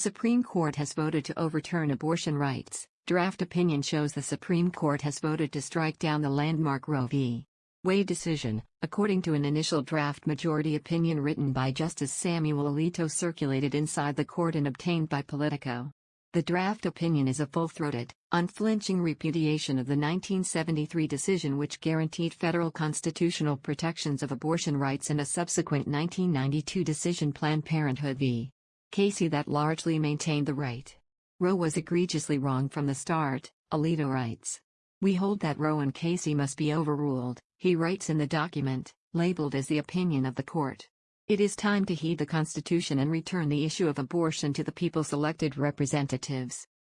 Supreme Court has voted to overturn abortion rights. Draft opinion shows the Supreme Court has voted to strike down the landmark Roe v. Wade decision, according to an initial draft majority opinion written by Justice Samuel Alito circulated inside the court and obtained by Politico. The draft opinion is a full-throated, unflinching repudiation of the 1973 decision which guaranteed federal constitutional protections of abortion rights and a subsequent 1992 decision Planned Parenthood v. Casey that largely maintained the right. Roe was egregiously wrong from the start, Alito writes. We hold that Roe and Casey must be overruled, he writes in the document, labeled as the opinion of the court. It is time to heed the Constitution and return the issue of abortion to the people's elected representatives.